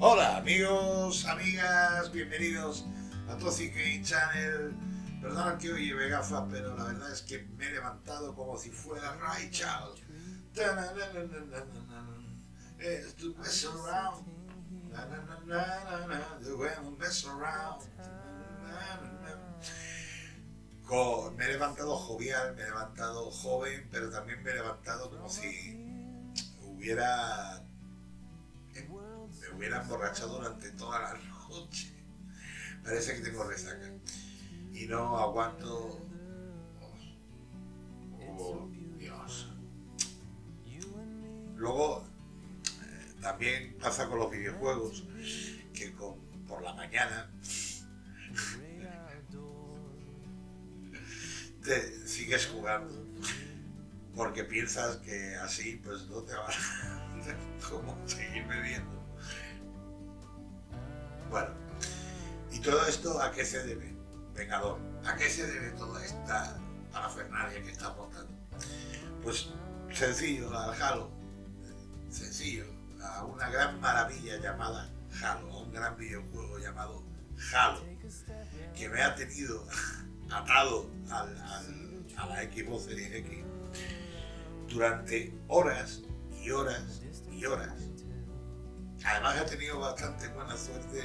Hola amigos, amigas, bienvenidos a Toxic Game Channel. Perdona que hoy lleve gafas, pero la verdad es que me he levantado como si fuera Ray Charles. Me he levantado jovial, me he levantado joven, pero también me he levantado como si hubiera me hubiera emborrachado durante toda la noche. Parece que tengo resaca. Y no aguanto... Oh, Dios. Luego, eh, también pasa con los videojuegos, que por la mañana te sigues jugando porque piensas que así pues no te va a como seguir bebiendo. Bueno, ¿y todo esto a qué se debe? Vengador, ¿a qué se debe toda esta parafernalia que está montando? Pues sencillo, al Halo, sencillo, a una gran maravilla llamada Halo, a un gran videojuego llamado Halo, que me ha tenido atado al, a la Xbox Series X durante horas y horas y horas. Además he tenido bastante buena suerte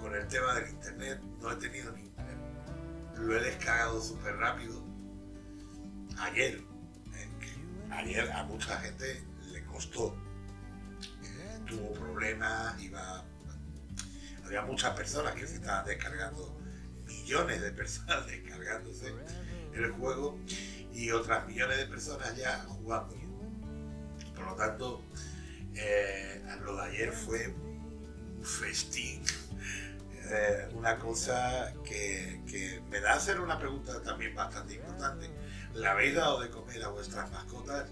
con el tema del internet, no he tenido ni lo he descargado súper rápido. Ayer, ayer a mucha gente le costó, tuvo problemas, iba, había muchas personas que se estaban descargando, millones de personas descargándose el juego y otras millones de personas ya jugando. Por lo tanto, eh, lo de ayer fue un festín, eh, una cosa que, me da a hacer una pregunta también bastante importante. ¿Le habéis dado de comer a vuestras mascotas?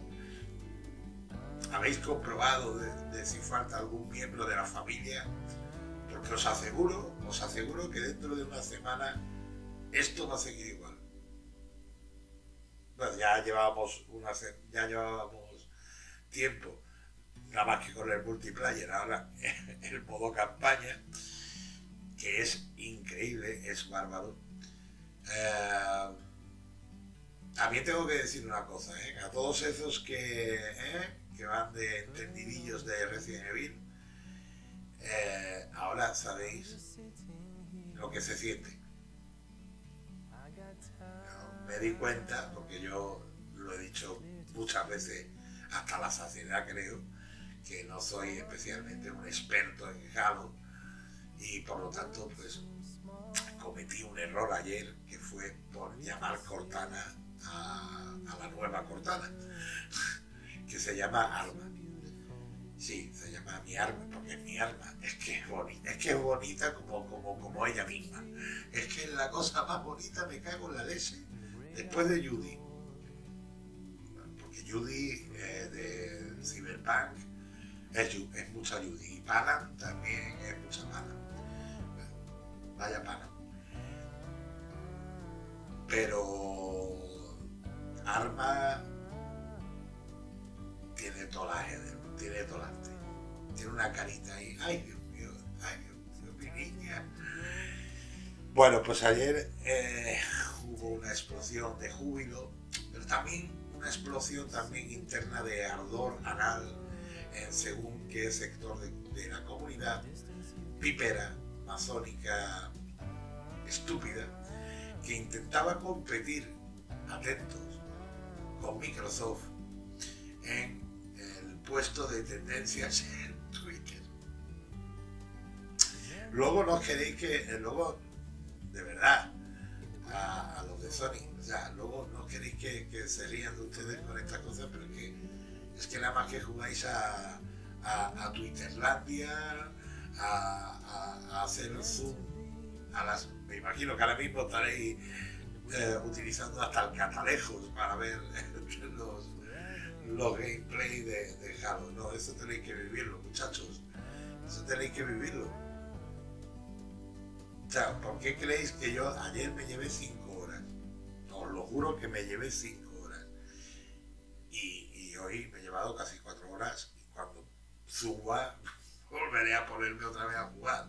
¿Habéis comprobado de, si falta algún miembro de la familia? Porque os aseguro, os aseguro que dentro de una semana esto va a seguir igual ya llevábamos ya llevábamos tiempo, nada más que con el multiplayer, ahora el modo campaña, que es increíble, es bárbaro. Eh, también tengo que decir una cosa, ¿eh? a todos esos que, ¿eh? que van de entendidillos de Resident Evil, ahora sabéis lo que se siente me di cuenta, porque yo lo he dicho muchas veces, hasta la saciedad creo, que no soy especialmente un experto en Halo y por lo tanto pues cometí un error ayer que fue por llamar Cortana a, la nueva Cortana que se llama Arma. Sí, se llama mi arma porque es mi arma es que es bonita, es que es bonita como, como, como ella misma. Es que es la cosa más bonita me cago en la leche Después de Judy, porque Judy eh, de Cyberpunk es, mucha Judy y Panam también es mucha Panam. Vaya Panam. Pero Arma tiene tolaje, tiene tolante, tiene una carita ahí. Ay, Dios mío, ay, Dios mío, mi niña. Bueno, pues ayer eh, hubo una explosión de júbilo, pero también una explosión también interna de ardor anal en según qué sector de, la comunidad pípera, masónica, estúpida, que intentaba competir, atentos, con Microsoft en el puesto de tendencias en Twitter. Luego no queréis que, luego, de verdad, a, los de Sony. O sea, luego no queréis que, se rían de ustedes con estas cosas, pero que, es que nada más que jugáis a, a, Twitterlandia, a, hacer zoom a. Me imagino que ahora mismo estaréis eh, utilizando hasta el catalejos para ver los, los gameplay de, de Halo. No, eso tenéis que vivirlo, muchachos. Eso tenéis que vivirlo. O sea, ¿por qué creéis que yo ayer me llevé 5 horas? Os lo juro que me llevé 5 casi 4 horas y cuando suba volveré a ponerme otra vez a jugar,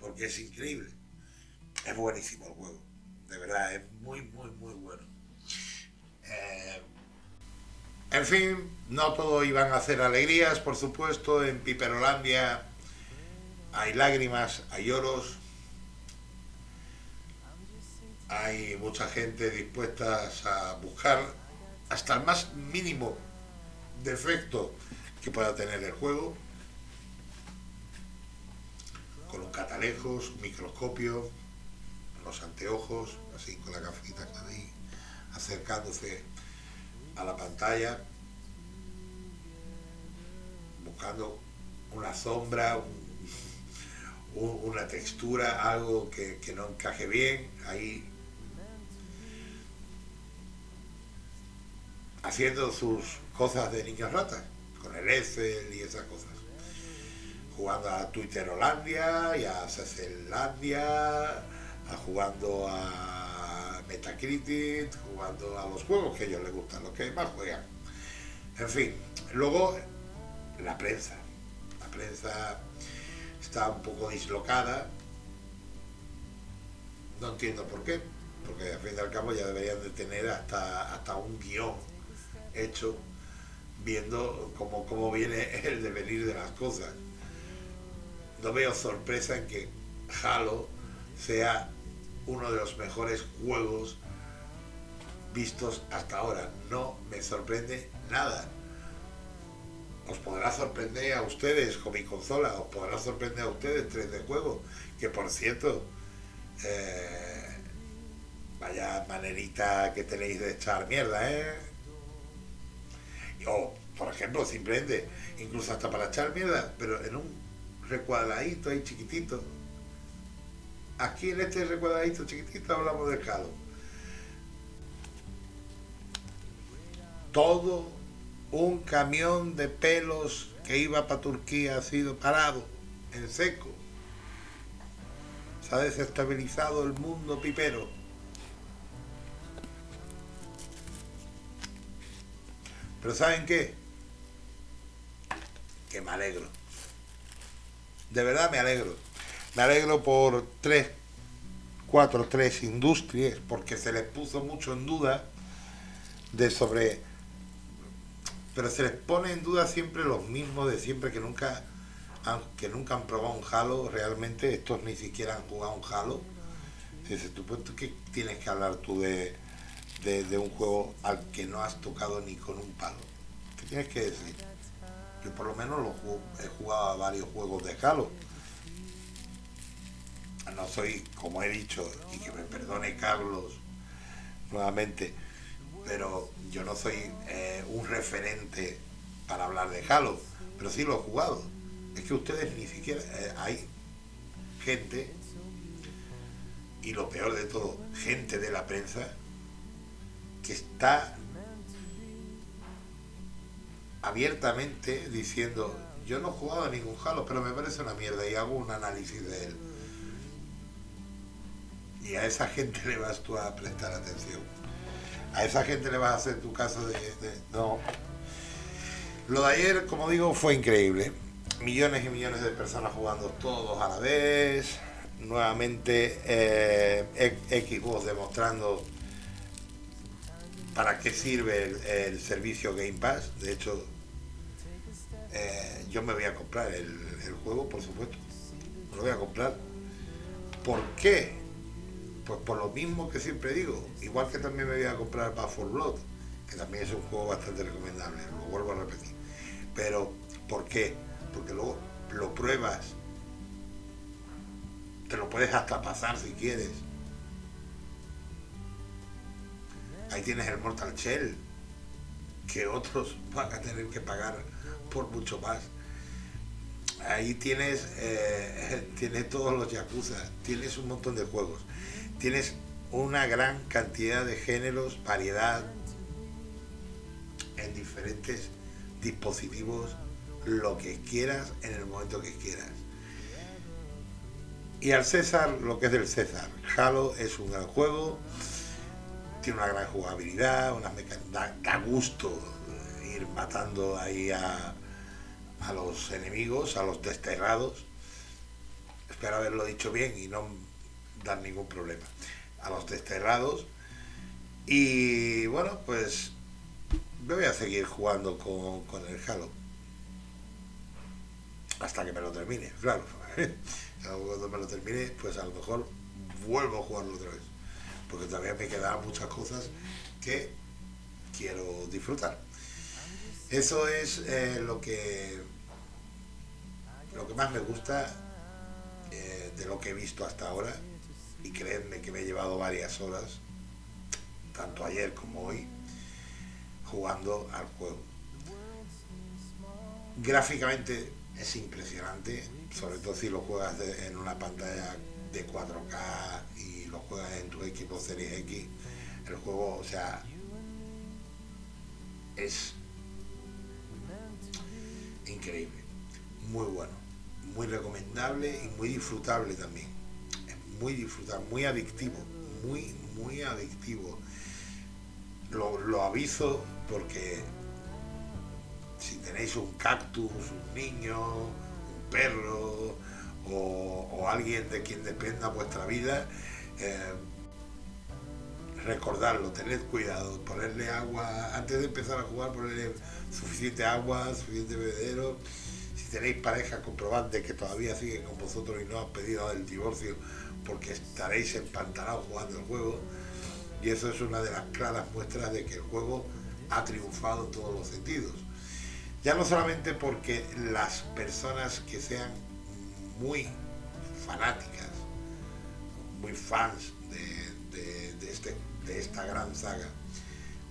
porque es increíble. Es buenísimo el juego, de verdad, es muy, muy, muy bueno. Eh, en fin, no todo iban a hacer alegrías, por supuesto, en Piperolandia hay lágrimas, hay lloros, hay mucha gente dispuesta a buscar hasta el más mínimo defecto que pueda tener el juego, con un catalejos, microscopio, los anteojos, así con la gafita ahí, acercándose a la pantalla, buscando una sombra, una textura, algo que, que no encaje bien, ahí haciendo sus cosas de niños ratas, con el Excel y esas cosas. Jugando a Twitterolandia y a Cecelandia, a jugando a Metacritic, jugando a los juegos que a ellos les gustan, los que más juegan. En fin, luego la prensa. La prensa está un poco dislocada. No entiendo por qué, porque al fin y al cabo ya deberían de tener hasta, hasta un guion hecho viendo cómo, cómo viene el devenir de las cosas. No veo sorpresa en que Halo sea uno de los mejores juegos vistos hasta ahora. No me sorprende nada. Os podrá sorprender a ustedes con mi consola, os podrá sorprender a ustedes 3 de juego, que por cierto, eh, vaya manerita que tenéis de echar mierda, ¿eh? O por ejemplo, simplemente, incluso hasta para echar mierda, pero en un recuadradito ahí chiquitito. Aquí en este recuadradito chiquitito hablamos de Halo. Todo un camión de pelos que iba para Turquía ha sido parado en seco. Se ha desestabilizado el mundo pipero. Pero ¿saben qué? Que me alegro. De verdad me alegro. Me alegro por tres, cuatro, tres industrias, porque se les puso mucho en duda de sobre... Pero se les pone en duda siempre los mismos de siempre que nunca que nunca han probado un Halo, realmente estos ni siquiera han jugado un Halo. Dices, ¿tú, pues, ¿qué tienes que hablar tú de, de, un juego al que no has tocado ni con un palo. ¿Qué tienes que decir? Yo por lo menos lo he jugado a varios juegos de Halo. No soy, como he dicho, y que me perdone Carlos nuevamente, pero yo no soy eh, un referente para hablar de Halo, pero sí lo he jugado. Es que ustedes ni siquiera... Eh, hay gente, y lo peor de todo, gente de la prensa, que está abiertamente diciendo yo no he jugado a ningún Halo, pero me parece una mierda y hago un análisis de él. Y a esa gente le vas tú a prestar atención. A esa gente le vas a hacer tu caso de, No. Lo de ayer, como digo, fue increíble. Millones y millones de personas jugando todos a la vez. Nuevamente eh, Xbox demostrando para qué sirve el, servicio Game Pass. De hecho, eh, yo me voy a comprar el, juego, por supuesto. Me lo voy a comprar. ¿Por qué? Pues por lo mismo que siempre digo. Igual que también me voy a comprar Back for Blood, que también es un juego bastante recomendable, lo vuelvo a repetir. Pero, ¿por qué? Porque luego lo pruebas. Te lo puedes hasta pasar si quieres Ahí tienes el Mortal Shell, que otros van a tener que pagar por mucho más. Ahí tienes, eh, tienes todos los Yakuza, tienes un montón de juegos, tienes una gran cantidad de géneros, variedad en diferentes dispositivos, lo que quieras en el momento que quieras. Y al César, lo que es del César. Halo es un gran juego, tiene una gran jugabilidad, una da, da, gusto ir matando ahí a, a los enemigos, a los desterrados. Espero haberlo dicho bien y no dar ningún problema. A los desterrados. Y bueno, pues me voy a seguir jugando con, con el Halo. Hasta que me lo termine, claro. Cuando me lo termine, pues a lo mejor vuelvo a jugarlo otra vez. Porque todavía me quedan muchas cosas que quiero disfrutar. Eso es eh, lo que lo que más me gusta eh, de lo que he visto hasta ahora y creedme que me he llevado varias horas tanto ayer como hoy jugando al juego gráficamente es impresionante sobre todo si lo juegas en una pantalla de 4K y lo juegas en tu equipo Series X el juego o sea es increíble, muy bueno, muy recomendable y muy disfrutable también. Es muy disfrutable, muy adictivo, muy, muy adictivo. Lo, aviso porque si tenéis un cactus, un niño, un perro o, alguien de quien dependa vuestra vida, eh, recordarlo, tened cuidado, ponerle agua, antes de empezar a jugar, ponerle suficiente agua, suficiente bebedero. Si tenéis pareja, comprobad de que todavía siguen con vosotros y no han pedido el divorcio porque estaréis empantanados jugando el juego. Y eso es una de las claras muestras de que el juego ha triunfado en todos los sentidos. Ya no solamente porque las personas que sean muy fanáticas, muy fans de, de este de esta gran saga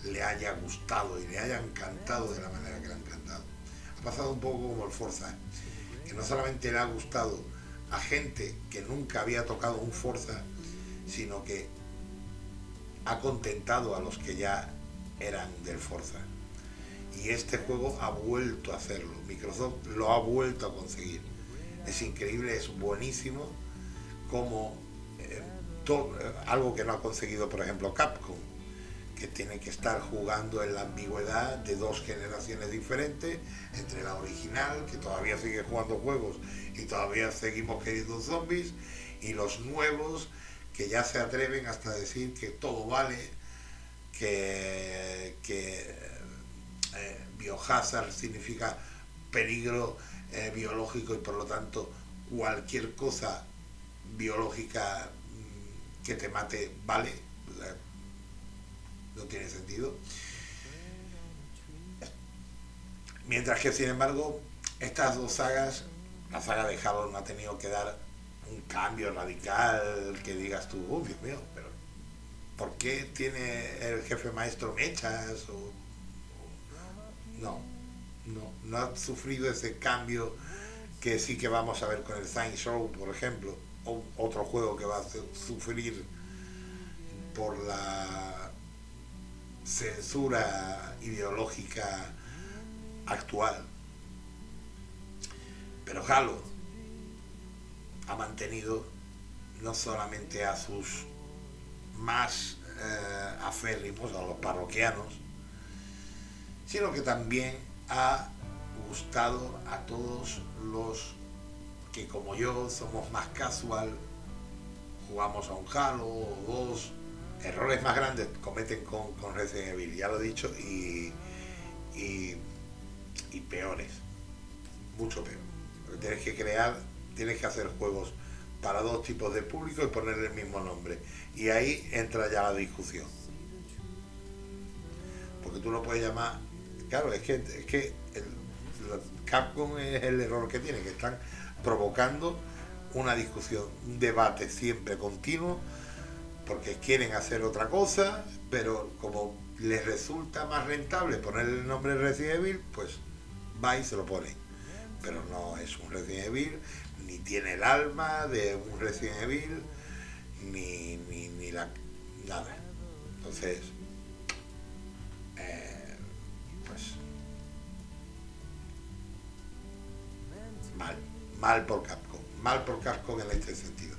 le haya gustado y le haya encantado de la manera que le ha encantado. Ha pasado un poco como el Forza, que no solamente le ha gustado a gente que nunca había tocado un Forza, sino que ha contentado a los que ya eran del Forza. Y este juego ha vuelto a hacerlo, Microsoft lo ha vuelto a conseguir. Es increíble, es buenísimo como eh, eh, algo que no ha conseguido, por ejemplo, Capcom, que tiene que estar jugando en la ambigüedad de dos generaciones diferentes, entre la original, que todavía sigue jugando juegos y todavía seguimos queriendo zombies, y los nuevos, que ya se atreven hasta decir que todo vale, que, eh, biohazard significa peligro biológico y por lo tanto cualquier cosa biológica que te mate vale, no tiene sentido. Mientras que, sin embargo, estas dos sagas, la saga de Halo no ha tenido que dar un cambio radical que digas tú, oh Dios mío, pero ¿por qué tiene el jefe maestro mechas? O, no, no, no ha sufrido ese cambio que sí que vamos a ver con el Science Show, por ejemplo otro juego que va a sufrir por la censura ideológica actual. Pero Halo ha mantenido no solamente a sus más eh, aférrimos, a los parroquianos, sino que también ha gustado a todos los que como yo somos más casual, jugamos a un Halo o dos, errores más grandes cometen con, con Resident Evil, ya lo he dicho, y, y, peores, mucho peor. Tienes que crear, tienes que hacer juegos para dos tipos de público y ponerle el mismo nombre. Y ahí entra ya la discusión. Porque tú lo puedes llamar, claro, es que, es que Capcom es el error que tiene, que están provocando una discusión, un debate siempre continuo, porque quieren hacer otra cosa, pero como les resulta más rentable poner el nombre Resident Evil, pues va y se lo ponen. Pero no es un Resident Evil, ni tiene el alma de un Resident Evil, ni, ni, la nada. Entonces, mal mal por Capcom, mal por Capcom en este sentido.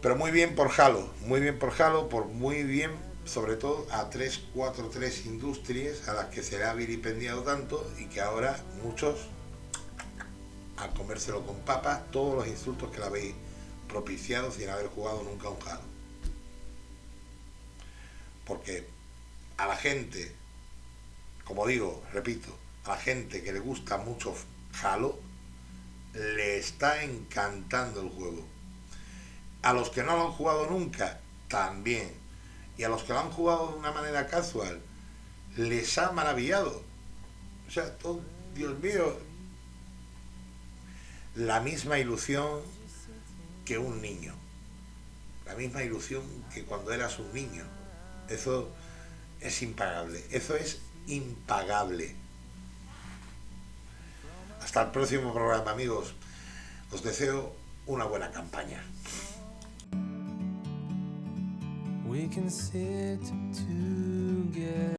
Pero muy bien por Halo, muy bien por Halo, por muy bien sobre todo a 343 industrias a las que se le ha vilipendiado tanto y que ahora muchos a comérselo con papas todos los insultos que le habéis propiciado sin haber jugado nunca un Halo. Porque a la gente, como digo, repito, a la gente que le gusta mucho Halo, le está encantando el juego. A los que no lo han jugado nunca, también. Y a los que lo han jugado de una manera casual, les ha maravillado. O sea, todo, Dios mío, la misma ilusión que un niño. La misma ilusión que cuando eras un niño. Eso es impagable. Eso es impagable. Hasta el próximo programa, amigos. Os deseo una buena campaña.